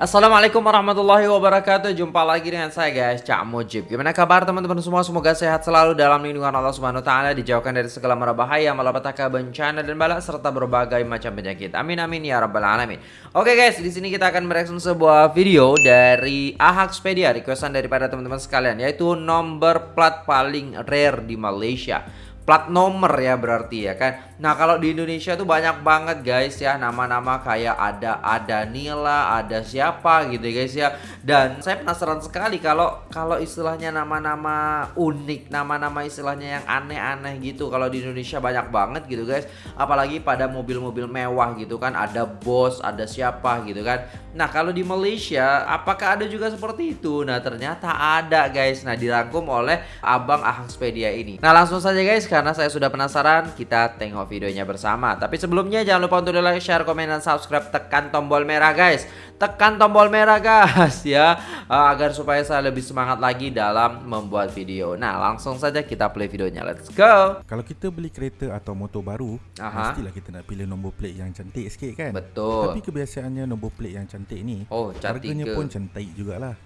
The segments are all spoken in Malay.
Assalamualaikum warahmatullahi wabarakatuh. Jumpa lagi dengan saya guys Cak Mujib. Gimana kabar teman-teman semua? Semoga sehat selalu dalam lindungan Allah Subhanahu Taala Dijauhkan dari segala mara bahaya Malapetaka bencana dan balak Serta berbagai macam penyakit. Amin amin ya rabbal alamin. Oke guys di sini kita akan mereaction sebuah video Dari Ahaxpedia Requestan daripada teman-teman sekalian Yaitu nomor plat paling rare di Malaysia plat nomor ya berarti ya kan. Nah kalau di Indonesia tuh banyak banget guys ya Nama-nama kayak ada ada Nila Ada siapa gitu guys ya. Dan saya penasaran sekali kalau kalau istilahnya nama-nama unik Nama-nama istilahnya yang aneh-aneh gitu Kalau di Indonesia banyak banget gitu guys. Apalagi pada mobil-mobil mewah gitu kan Ada bos, ada siapa gitu kan. Nah kalau di Malaysia apakah ada juga seperti itu? Nah ternyata ada guys. Nah dirangkum oleh Abang Ahangspedia ini. Nah langsung saja guys karena saya sudah penasaran, kita tengok videonya bersama. Tapi sebelumnya jangan lupa untuk like, share, komen, dan subscribe. Tekan tombol merah guys. Tekan tombol merah guys ya. Uh, agar supaya saya lebih semangat lagi dalam membuat video. Nah langsung saja kita play videonya. Let's go. Kalau kita beli kereta atau motor baru, Aha. mestilah kita nak pilih nombor plate yang cantik sikit kan? Betul. Tapi kebiasaannya nombor plate yang cantik ni, oh, cantik harganya ke? pun cantik jugalah.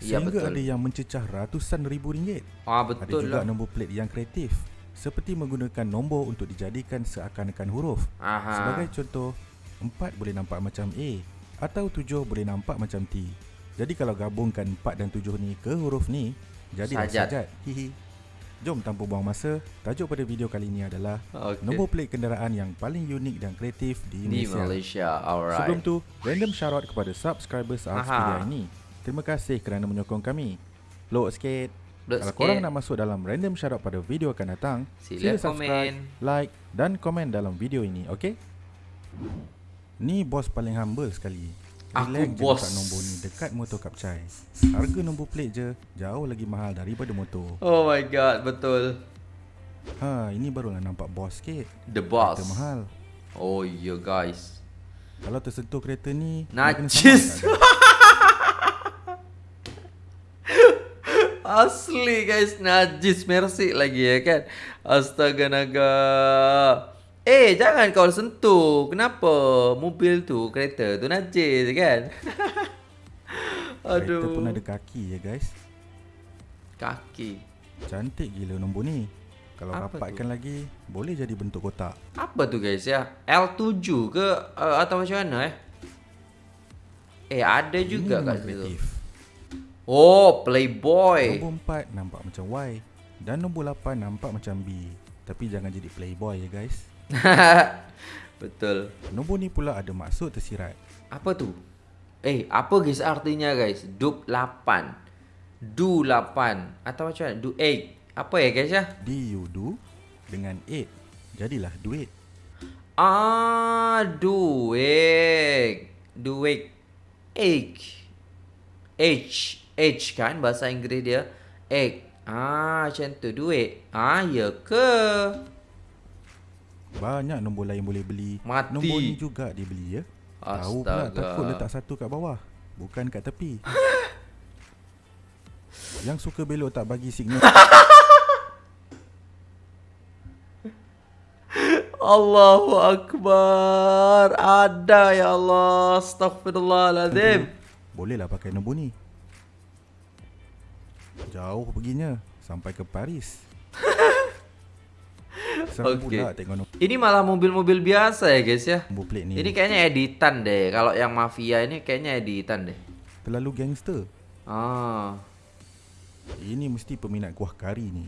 Ya, Sehingga betul. ada yang mencecah ratusan ribu ringgit. Ah, betul ada juga lah. nombor plate yang kreatif seperti menggunakan nombor untuk dijadikan seakan-akan huruf. Aha. Sebagai contoh, 4 boleh nampak macam A atau 7 boleh nampak macam T. Jadi kalau gabungkan 4 dan 7 ni ke huruf ni, jadilah sajat. sajat. Hihi. Jom tanpa buang masa, tajuk pada video kali ini adalah okay. nombor plate kenderaan yang paling unik dan kreatif di, di Malaysia. Malaysia. Alright. Sebelum tu, random shoutout kepada subscribers Arspedia ini. Terima kasih kerana menyokong kami. Load sikit. Upload Kalau sikit. korang nak masuk dalam random shoutout pada video akan datang, sila, sila subscribe, komen. like dan komen dalam video ini, okey? Ni bos paling humble sekali. Aku Relax bos. Dekat nombor ni dekat motor Kapcai. Harga nombor plate je jauh lagi mahal daripada motor. Oh my god, betul. Ha, ini barulah nampak bos sikit. The boss. Kereta mahal. Oh yeah guys. Kalau tersentuh kereta ni, najis. Asli guys. Najis Mercy lagi ya kan? Astaga naga Eh jangan kau sentuh. Kenapa Mobil tu Kereta tu najis kan? Aduh. Kereta pun ada kaki ya guys. Kaki? Cantik gila nombor ni. Kalau Apa rapatkan tu? lagi Boleh jadi bentuk kotak. Apa tu guys ya? L7 ke uh, Atau macam mana eh? Eh ada juga kat situ Oh, Playboy. Nombor 4 nampak macam Y dan nombor 8 nampak macam B. Tapi jangan jadi Playboy ya guys. Betul. Nombor ni pula ada maksud tersirat. Apa tu? Eh, apa guys artinya guys? Dup 8. Du 8 atau macam mana? Du 8. Apa ya guys ya? D U du dengan 8. Jadilah duit. Ah, duit. Duit. Egg. H H kan? Bahasa Inggeris dia. Egg. Ah macam tu. Duit. Ah ya ke? Banyak nombor lain boleh beli. Mati. nombor ni juga dibeli ya. Astaga. tahu pula takut letak satu kat bawah bukan kat tepi. Yang suka belok tak bagi signal. Allahu Akbar. Ada ya Allah. Astaghfirullahaladzim. Bolehlah pakai nombor ni Jauh perginya. Sampai ke Paris. Okay. Ini malah mobil-mobil biasa ya guys ya? Nombor plate ni. Ini kayaknya editan deh. Kalau yang mafia ini kayaknya editan deh. Terlalu gangster. Ah, Ini mesti peminat kuah kari ni.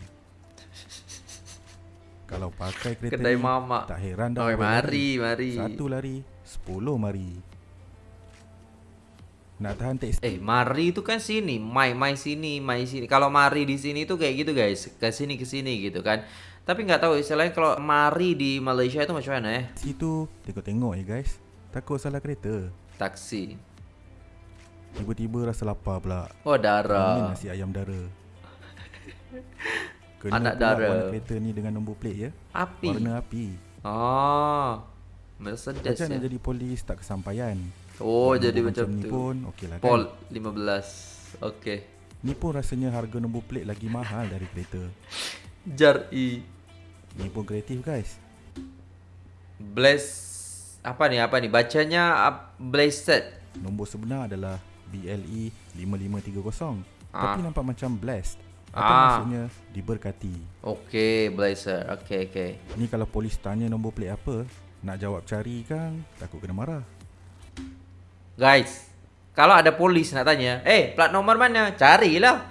Kalau pakai kereta Kedai ni mama. Tak heran dah oh, Mari, mari. Satu lari Sepuluh mari nak tahan tax Eh mari itu kan sini. Mai mai sini Mai sini. Kalau mari di sini tuh kayak gitu guys. Ke sini ke sini gitu kan. Tapi nggak tahu istilahnya kalau mari di Malaysia itu macam mana ya Situ tengok-tengok ya guys. Takut salah kereta. Taksi. Tiba-tiba rasa lapar pula. Oh darah. Ini nasi ayam dara. Kena Anak dara. warna kereta ni dengan nombor plate ya. Api. Warna api. Oh Mercedes Macam ya? nak jadi polis tak kesampaian Oh Nombor jadi macam, macam tu. pun okey lah kan. Pol 15. Okey. Ni pun rasanya harga nombor plate lagi mahal dari kereta. Jar E. Ni pun kreatif guys. Bless apa ni apa ni bacanya blessed. Nombor sebenar adalah BLE 5530 ah. Tapi nampak macam blessed Atau Ah. maksudnya diberkati Okey, blazer. Okey, okey. Ni kalau polis tanya nombor plate apa Nak jawab cari kan Takut kena marah Guys, kalau ada polis nak tanya, "Eh, plat nomor mana?" Carilah.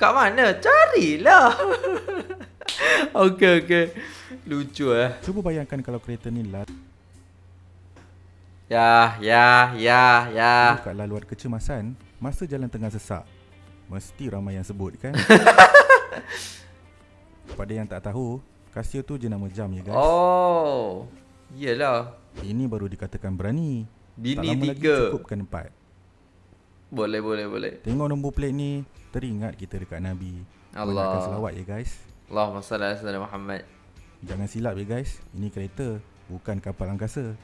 Kat mana? Carilah. okey, okey. Lucu eh. Cuba bayangkan kalau kereta ni lalu Ya, ya, ya, ya. kat laluan kecemasan Masa jalan tengah sesak Mesti ramai yang sebut kan Pada yang tak tahu Casio tu jenama jam ya guys Oh. Iyalah. Ini baru dikatakan berani Bini Tak lama lagi tiga. cukupkan empat Boleh, boleh, boleh. Tengok nombor plate ni Teringat kita dekat Nabi Allah. Banyakkan selawat ya guys Allahumma salli ala sayyidina Muhammad. Jangan silap ya guys Ini kereta Bukan kapal angkasa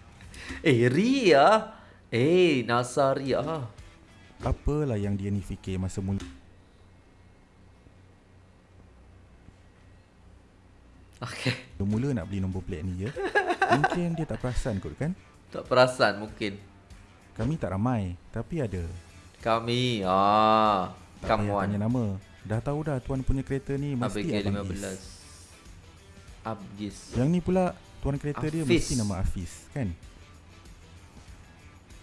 Eh, Ria. Eh, Nasaria. Apalah yang dia ni fikir masa mula Okey. Mula nak beli nombor plate ni ya Mungkin dia tak perasan kot kan Tak perasan mungkin. Kami tak ramai Tapi ada Kami. Ah. Tak Come payah tanya on. nama Dah tahu dah tuan punya kereta ni Mesti Abang 15. Is Abgis. Yang ni pula Tuan kereta dia Hafiz. mesti nama Hafiz kan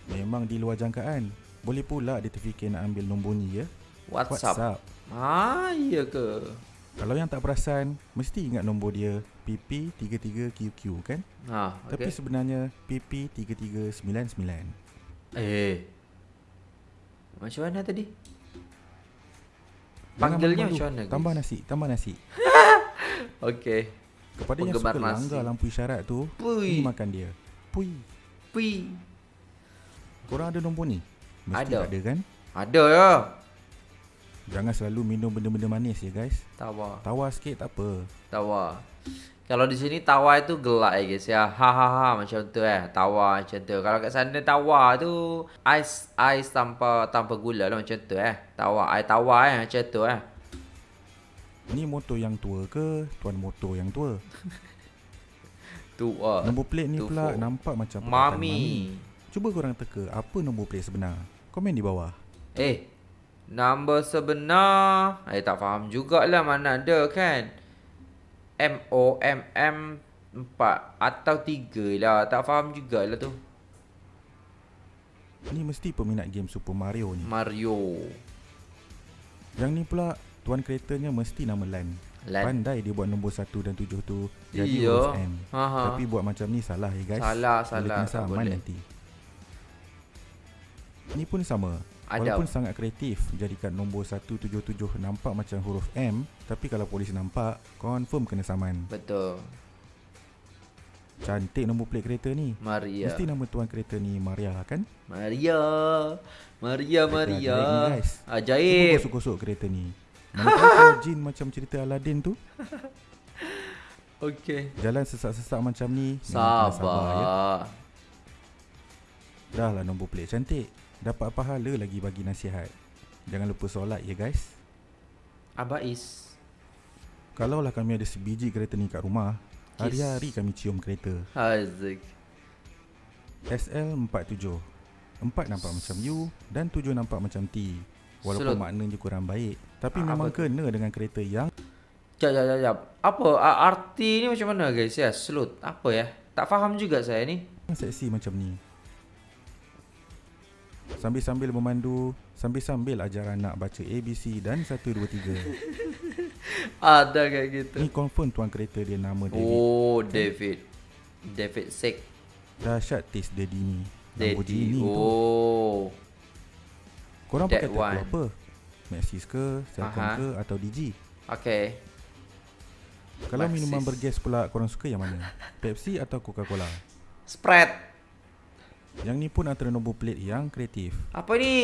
Memang di luar jangkaan Boleh pula dia terfikir nak ambil nombor ni ya WhatsApp. Ah, iya ke? Kalau yang tak perasan Mesti ingat nombor dia PP33QQ kan Ha, Tapi okey. sebenarnya PP3399 Eh. Macam mana tadi? Panggilnya macam mana? guys? Tambah nasi Tambah nasi Okey. Kepada yang Penggemar suka nasi. langgar lampu isyarat tu Pui. Ini makan dia Pui Pi. Korang ada nombor ni? Mesti Ada. ada kan? Ada ya. Jangan selalu minum benda-benda manis ya guys Tawa. Tawar sikit tak apa Tawa. Kalau di sini tawa itu gelak ya guys ya. Ha ha ha macam tu eh. Tawa macam tu. Kalau kat sana tawa tu ais ais tanpa tanpa gula lah macam tu eh. Tawa air tawa eh macam tu eh. Ni motor yang tua ke Tuan motor yang tua Tua. Nombor plate ni tu pula nampak macam perkataan Mami. Cuba korang teka Apa nombor plate sebenar Komen di bawah Eh, number sebenar. Eh, tak faham jugalah mana ada kan. M O M M 4 atau 3 lah. Tak faham jugalah tu. Ni mesti peminat game Super Mario ni Mario. Yang ni pula Tuan keretanya mesti nama Lan Lan. Pandai dia buat nombor 1 dan 7 tu Jadi Iya. huruf M. Tapi buat macam ni salah ya guys Salah, Boleh salah. kena Tak saman boleh. nanti Ni pun sama Ada. Walaupun sangat kreatif Jadikan nombor 177 nampak macam huruf M Tapi kalau polis nampak Confirm kena saman Betul. Cantik nombor plate kereta ni Maria. Mesti nama tuan kereta ni Maria kan Maria. Maria, Maria. ajaib ni, guys. Cuba Ajaib. gosok-gosok kereta ni Mana tahu jin macam cerita Aladdin tu Okey. Jalan sesak-sesak macam ni kena Sabar. ya. Dah lah nombor plate cantik Dapat pahala lagi bagi nasihat Jangan lupa solat ya guys Abais. Kalaulah kami ada sebiji kereta ni kat rumah Yes. Hari-hari kami cium kereta Hazik. SL47 4 nampak macam U Dan 7 nampak macam T Walaupun Slut. maknanya kurang baik Tapi Ah, memang apa kena dengan kereta yang Jap, jap, jap, jap. Apa arti ni macam mana guys ya? Slut. Apa ya? Tak faham juga saya ni. seksi macam ni Sambil-sambil memandu Sambil-sambil ajar anak baca ABC dan 1, 2, 3 Ada kayak gitu. Ni confirm tuan kereta dia nama David Oh, David. David Sick. Dahsyat taste daddy ni Daddy. Tu Oh. Korang that pakai tattoo one. apa? Maxis ke, Celcom Aha. ke atau DG? Okay. Kalau Maxis. minuman bergas pula korang suka yang mana? Pepsi atau Coca-Cola? Spread. Yang ni pun antara nombor plate yang kreatif Apa ni?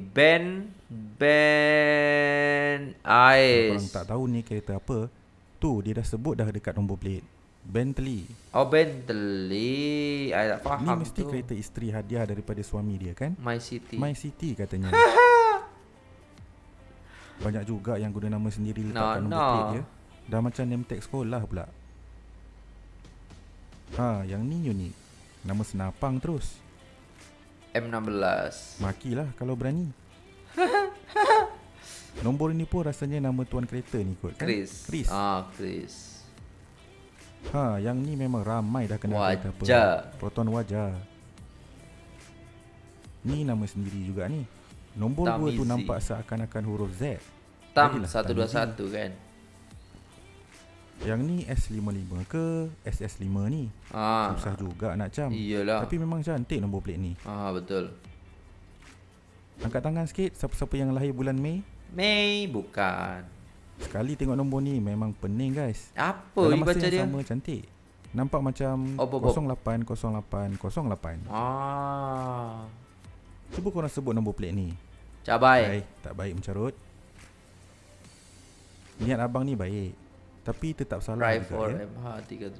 Ben Ben Kalau korang Ice. tak tahu ni kereta apa Tu dia dah sebut dah dekat nombor plate Bentley Oh Bentley. I tak faham Ni mesti tu. kereta isteri hadiah daripada suami dia kan My City. My City katanya Banyak juga yang guna nama sendiri letak No, kat nombor no. plate dia Dah macam name tag sekolah pula Ha, yang ni unik Nama senapang terus. M16 Makilah kalau berani. Nombor ini pun rasanya nama tuan kereta ni kot kan? Chris. Chris. Ah Chris. Ha yang ni memang ramai dah kenal Wajah. apa. Proton wajah Ni nama sendiri juga ni. Nombor 2 tu nampak seakan-akan huruf Z. Tam Jadilah 121 kan Yang ni S55 ke SS5 ni? Ah. Susah juga nak cam. Iyalah. Tapi memang cantik nombor plate ni. Ah betul. Angkat tangan sikit Siapa-siapa yang lahir bulan Mei? Mei bukan. Sekali tengok nombor ni Memang pening guys. Apa Dalam masa baca yang dia? sama cantik. Nampak macam Oh, Bob, Bob. 080808 Ah. Cuba korang sebut nombor plate ni. Cabai. Baik, tak baik mencarut. Niat abang ni baik Tapi tetap salah Drive juga 4 ya. MH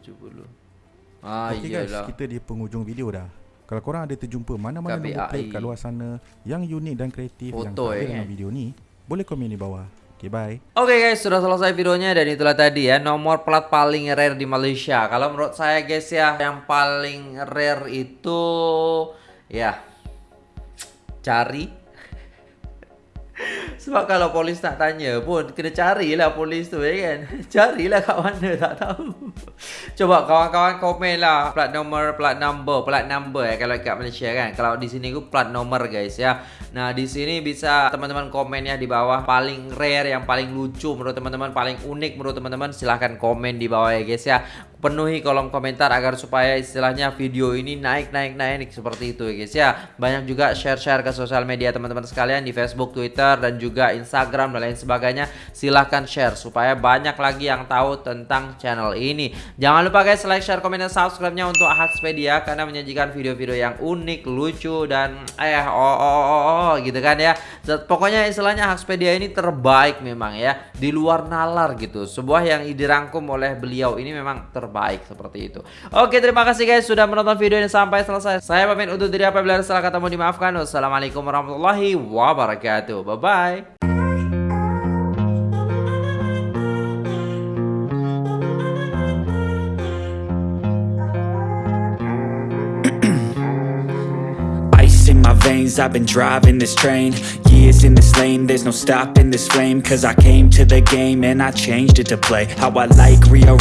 370 Ah guys, iyalah. kita di penghujung video dah. Kalau korang ada terjumpa mana-mana nombor plate kat luar sana Yang unik dan kreatif Yang Foto, tak ada eh, dalam kan? video ni Boleh komen di bawah. Okay bye. Oke guys, sudah selesai videonya dan itulah tadi ya. Nomor plat paling rare di Malaysia. Kalau menurut saya guys ya, yang paling rare itu ya cari. Sebab kalau polis nak tanya pun kena carilah polis tu ya kan. Carilah kat mana tak tahu. Coba kawan-kawan komen lah plat nomor, plat number, plat number ya kalau kat Malaysia kan. Kalau di sini ku plat nomor guys ya. Nah, di sini bisa teman-teman komen ya di bawah paling rare yang paling lucu menurut teman-teman, paling unik menurut teman-teman silahkan komen di bawah ya guys ya. Penuhi kolom komentar agar supaya istilahnya video ini naik naik naik seperti itu ya guys ya. Banyak juga share-share ke sosial media teman-teman sekalian di Facebook, Twitter dan juga Instagram dan lain sebagainya. Silahkan share supaya banyak lagi yang tahu tentang channel ini. Jangan lupa guys like, share, komen dan subscribe-nya untuk Hackspedia karena menyajikan video-video yang unik, lucu dan eh oh oh oh, oh, oh gitu kan ya. Pokoknya istilahnya Hackspedia ini terbaik memang ya di luar nalar gitu. Sebuah yang dirangkum oleh beliau ini memang terbaik seperti itu. Oke, terima kasih guys sudah menonton video ini sampai selesai. Saya pamit undur diri apabila salah kata mohon dimaafkan. Wassalamualaikum warahmatullahi wabarakatuh. Bye bye. I've been driving this train Years in this lane, there's no stopping this flame Cause I came to the game and I changed it to play How I like, rearrange